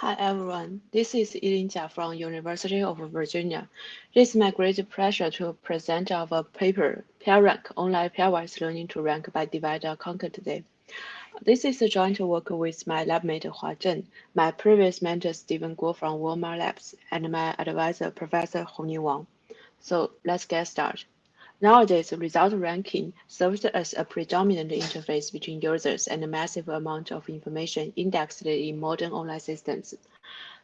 Hi everyone, this is Yiling Jia from University of Virginia. It is my great pleasure to present our paper, PairRank, Online Pairwise Learning to Rank by Divide and Conquer today. This is a joint work with my labmate Huazheng, my previous mentor Stephen Guo from Walmart Labs, and my advisor Professor Hongning Wang. So let's get started. Nowadays, result ranking serves as a predominant interface between users and a massive amount of information indexed in modern online systems.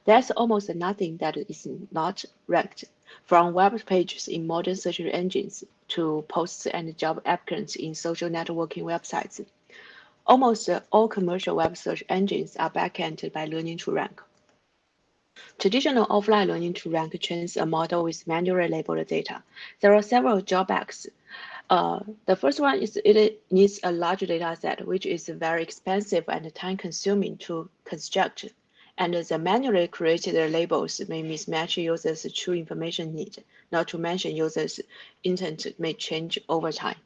There's almost nothing that is not ranked, from web pages in modern search engines to posts and job applicants in social networking websites. Almost all commercial web search engines are backended by learning to rank. Traditional offline learning to rank trains a model with manually labeled data. There are several drawbacks. Uh, the first one is it needs a large data set, which is very expensive and time consuming to construct. And the manually created labels may mismatch users' true information need, not to mention users' intent may change over time.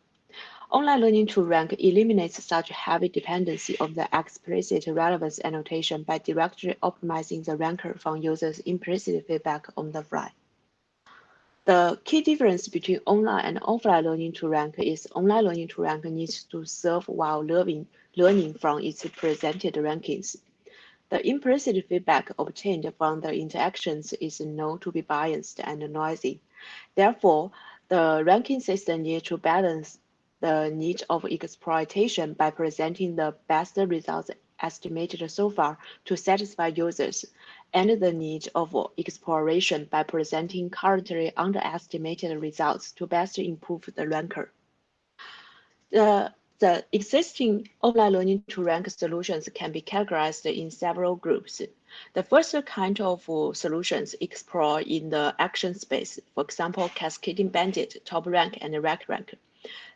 Online learning to rank eliminates such heavy dependency of the explicit relevance annotation by directly optimizing the ranker from users' implicit feedback on the fly. The key difference between online and offline learning to rank is online learning to rank needs to serve while learning, learning from its presented rankings. The implicit feedback obtained from the interactions is known to be biased and noisy. Therefore, the ranking system needs to balance the need of exploitation by presenting the best results estimated so far to satisfy users, and the need of exploration by presenting currently underestimated results to best improve the ranker. The, the existing online learning to rank solutions can be categorized in several groups. The first kind of solutions explore in the action space, for example, Cascading Bandit, Top Rank, and RankRank. Rank.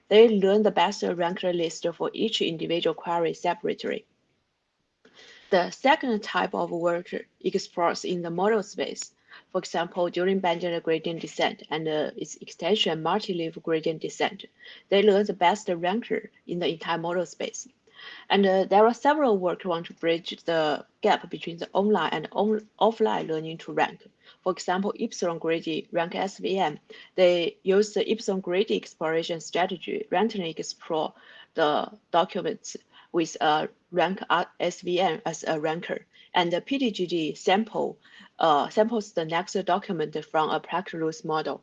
They learn the best ranker list for each individual query separately. The second type of work explores in the model space. For example, dueling bandit gradient descent and uh, its extension multileave gradient descent, they learn the best ranker in the entire model space. And uh, there are several work want to bridge the gap between the online and on offline learning to rank. For example, Epsilon Greedy rank SVM, they use the Epsilon Greedy exploration strategy, randomly explore the documents with a rank SVM as a ranker. And the PDGD sample uh, samples the next document from a Plackett-Luce model.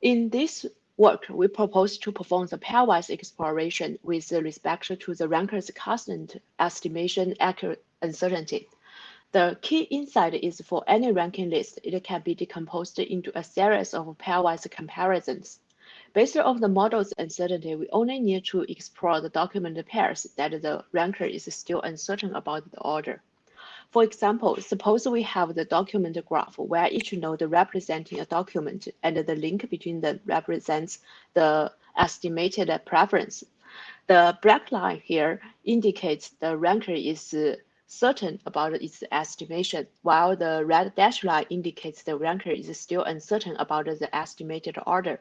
In this work, we propose to perform the pairwise exploration with respect to the ranker's constant estimation accurate uncertainty. The key insight is for any ranking list, it can be decomposed into a series of pairwise comparisons. Based on the model's uncertainty, we only need to explore the document pairs that the ranker is still uncertain about the order. For example, suppose we have the document graph where each node representing a document and the link between them represents the estimated preference. The black line here indicates the ranker is certain about its estimation, while the red dashed line indicates the ranker is still uncertain about the estimated order.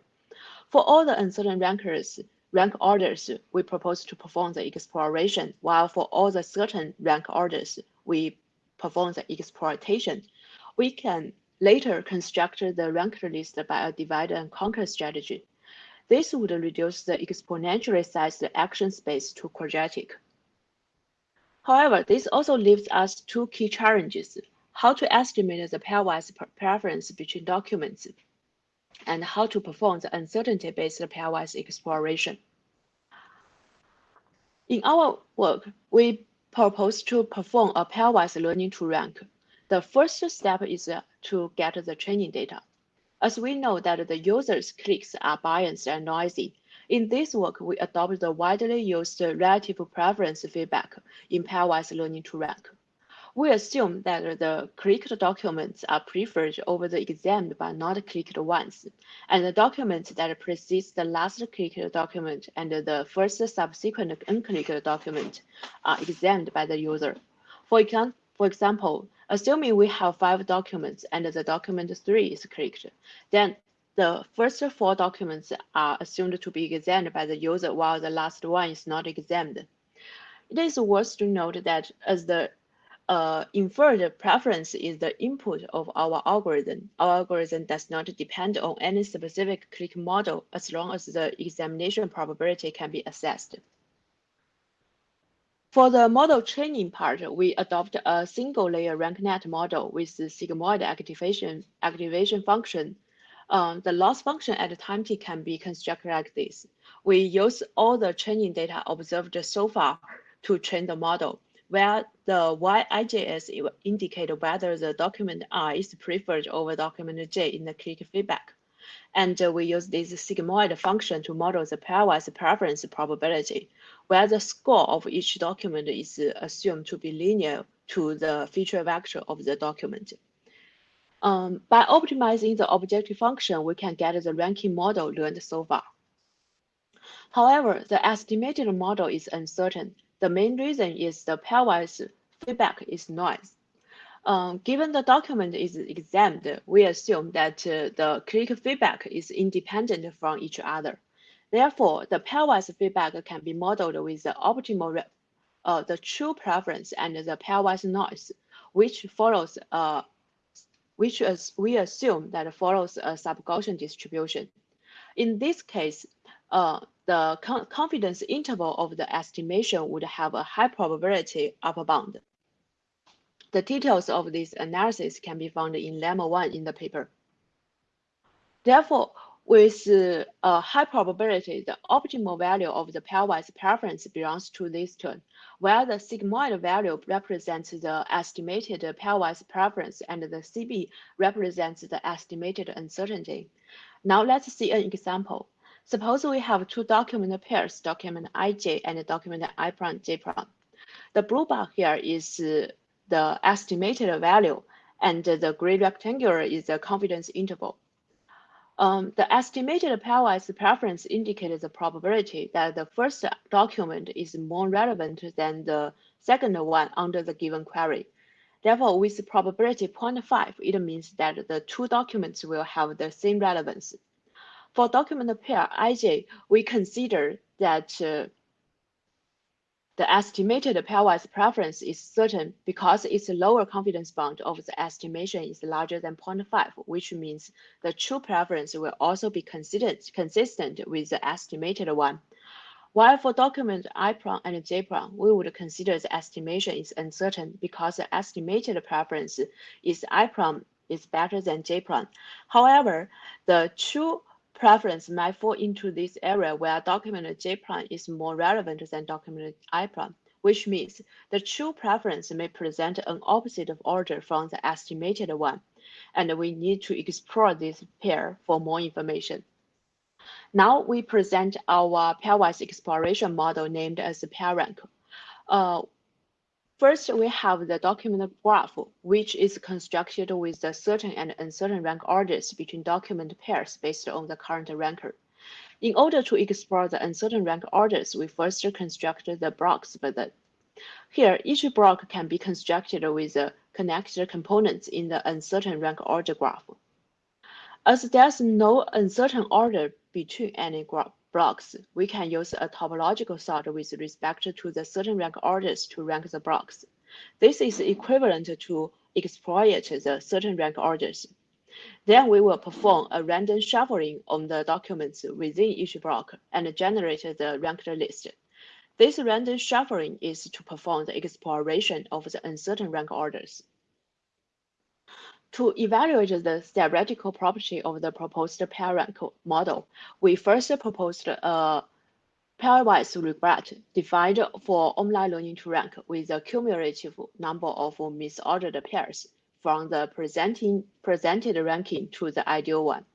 For all the uncertain rankers, rank orders, we propose to perform the exploration, while for all the certain rank orders, we perform the exploitation. We can later construct the ranked list by a divide and conquer strategy. This would reduce the exponentially sized action space to quadratic. However, this also leaves us two key challenges, how to estimate the pairwise preference between documents and how to perform the uncertainty-based pairwise exploration. In our work, we propose to perform a pairwise learning to rank. The first step is to get the training data. As we know that the user's clicks are biased and noisy, in this work, we adopt the widely used relative preference feedback in pairwise learning to rank. We assume that the clicked documents are preferred over the examined but not clicked ones, and the documents that precedes the last clicked document and the first subsequent unclicked document are examined by the user. For, for example, assuming we have five documents and the document three is clicked, then the first four documents are assumed to be examined by the user while the last one is not examined. It is worth to note that as the uh, inferred preference is the input of our algorithm. Our algorithm does not depend on any specific click model as long as the examination probability can be assessed. For the model training part, we adopt a single layer RankNet model with the sigmoid activation, activation function. Um, the loss function at time t can be constructed like this. We use all the training data observed so far to train the model, where the YIJS indicate whether the document I is preferred over document J in the click feedback. And uh, we use this sigmoid function to model the pairwise preference probability, where the score of each document is assumed to be linear to the feature vector of the document. Um, by optimizing the objective function, we can get the ranking model learned so far. However, the estimated model is uncertain. The main reason is the pairwise feedback is noise. Um, given the document is examined, we assume that uh, the click feedback is independent from each other. Therefore, the pairwise feedback can be modeled with the optimal, uh, the true preference and the pairwise noise, which follows, uh, which is, we assume that follows a sub-Gaussian distribution. In this case, uh, the confidence interval of the estimation would have a high probability upper bound. The details of this analysis can be found in lemma 1 in the paper. Therefore, with uh, a high probability, the optimal value of the pairwise preference belongs to this term, where the sigmoid value represents the estimated pairwise preference and the CB represents the estimated uncertainty. Now let's see an example. Suppose we have two document pairs, document ij and document i prime j prime. The blue bar here is the estimated value, and the gray rectangular is the confidence interval. Um, the estimated pairwise preference indicates the probability that the first document is more relevant than the second one under the given query. Therefore, with probability 0.5, it means that the two documents will have the same relevance. For document pair ij, we consider that uh, the estimated pairwise preference is certain because its lower confidence bound of the estimation is larger than 0.5, which means the true preference will also be considered consistent with the estimated one. While for document I prime and J prime, we would consider the estimation is uncertain because the estimated preference is I prime is better than J prime. However, the true preference might fall into this area where document J prime is more relevant than document I prime, which means the true preference may present an opposite of order from the estimated one, and we need to explore this pair for more information. Now we present our pairwise exploration model named as PairRank. Uh, First, we have the document graph, which is constructed with the certain and uncertain rank orders between document pairs based on the current ranker. In order to explore the uncertain rank orders, we first construct the blocks method. Here, each block can be constructed with the connected components in the uncertain rank order graph. As there's no uncertain order between any graph, blocks, we can use a topological sort with respect to the certain rank orders to rank the blocks. This is equivalent to exploit the certain rank orders. Then we will perform a random shuffling on the documents within each block and generate the ranked list. This random shuffling is to perform the exploration of the uncertain rank orders. To evaluate the theoretical property of the proposed pair rank model, we first proposed a pairwise regret defined for online learning to rank with a cumulative number of misordered pairs from the presenting, presented ranking to the ideal one.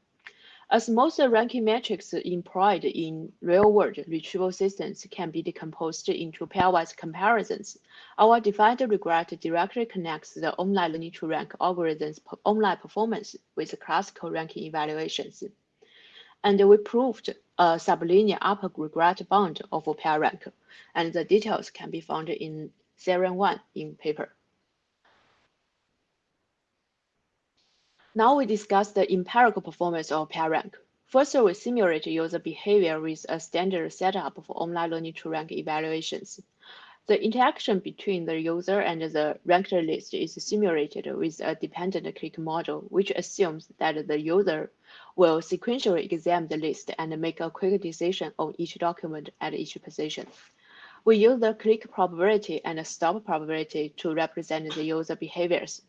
As most ranking metrics employed in real-world retrieval systems can be decomposed into pairwise comparisons, our defined regret directly connects the online learning to rank algorithm's online performance with classical ranking evaluations. And we proved a sublinear upper regret bound of pair rank, and the details can be found in Theorem 1 in paper. Now we discuss the empirical performance of PairRank. First, we simulate user behavior with a standard setup for online learning to rank evaluations. The interaction between the user and the ranked list is simulated with a dependent click model, which assumes that the user will sequentially examine the list and make a quick decision on each document at each position. We use the click probability and stop probability to represent the user behaviors.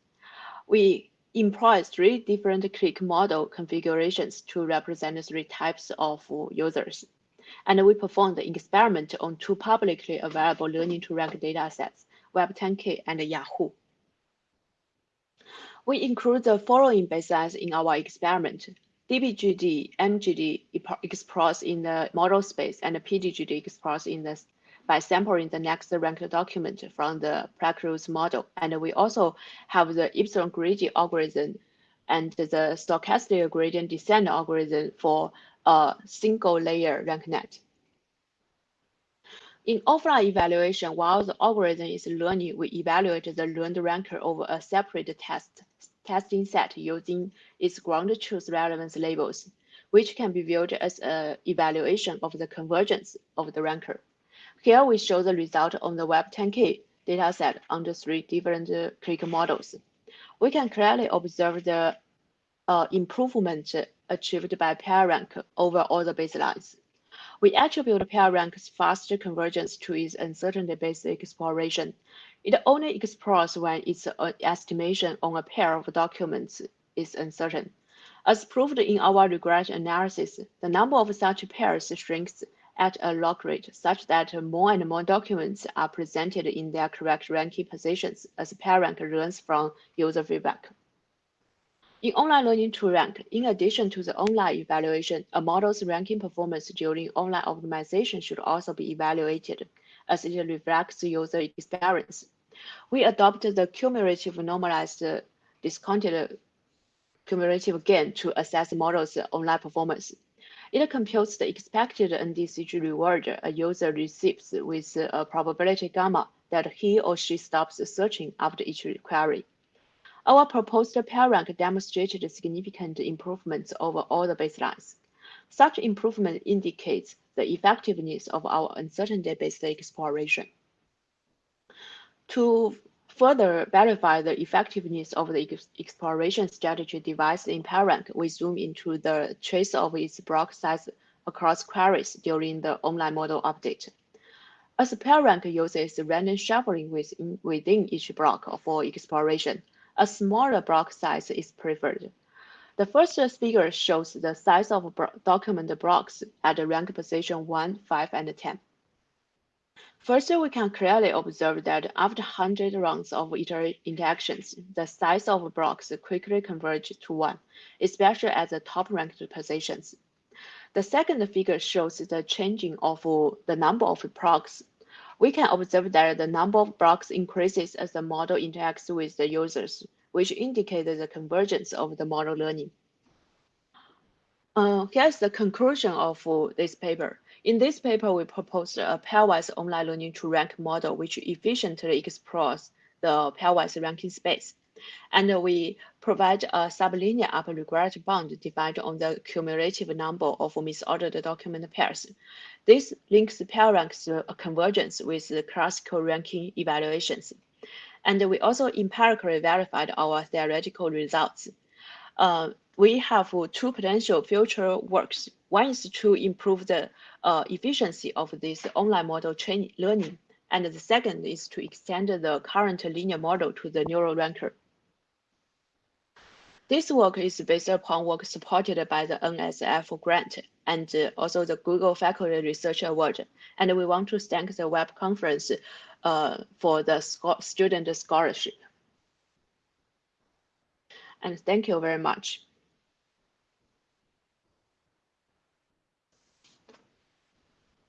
We employ three different click model configurations to represent three types of users and we performed the experiment on two publicly available learning to rank datasets, Web10K and Yahoo. We include the following baselines in our experiment. DBGD, MGD expressed in the model space and PDGD expressed in the by sampling the next ranked document from the Plackett-Luce model. And we also have the epsilon gradient algorithm and the stochastic gradient descent algorithm for a single layer RankNet. In offline evaluation, while the algorithm is learning, we evaluate the learned ranker over a separate test testing set using its ground truth relevance labels, which can be viewed as an evaluation of the convergence of the ranker. Here we show the result on the Web10K dataset under three different click models. We can clearly observe the uh, improvement achieved by PairRank over all the baselines. We attribute PairRank's faster convergence to its uncertainty-based exploration. It only explores when its estimation on a pair of documents is uncertain. As proved in our regression analysis, the number of such pairs shrinks at a log rate such that more and more documents are presented in their correct ranking positions as PairRank learns from user feedback. In online learning to rank, in addition to the online evaluation, a model's ranking performance during online optimization should also be evaluated as it reflects user experience. We adopted the cumulative normalized discounted cumulative gain to assess the model's online performance. It computes the expected NDCG reward a user receives with a probability gamma that he or she stops searching after each query. Our proposed PairRank demonstrated significant improvements over all the baselines. Such improvement indicates the effectiveness of our uncertainty-based exploration. To further verify the effectiveness of the exploration strategy devised in PairRank, we zoom into the trace of its block size across queries during the online model update. As PairRank uses random shuffling within each block for exploration, a smaller block size is preferred. The first figure shows the size of document blocks at rank position 1, 5, and 10. First, we can clearly observe that after 100 rounds of interactions, the size of blocks quickly converge to 1, especially at the top-ranked positions. The second figure shows the changing of the number of blocks we can observe that the number of blocks increases as the model interacts with the users, which indicates the convergence of the model learning. Uh, here's the conclusion of this paper. In this paper, we proposed a pairwise online learning to rank model, which efficiently explores the pairwise ranking space. And we provide a sublinear upper regret bound defined on the cumulative number of misordered document pairs. This links PairRank's convergence with the classical ranking evaluations. And we also empirically verified our theoretical results. Uh, we have two potential future works. One is to improve the uh, efficiency of this online model training learning. And the second is to extend the current linear model to the neural ranker. This work is based upon work supported by the NSF grant and also the Google Faculty Research Award. And we want to thank the web conference uh, for the student scholarship. And thank you very much.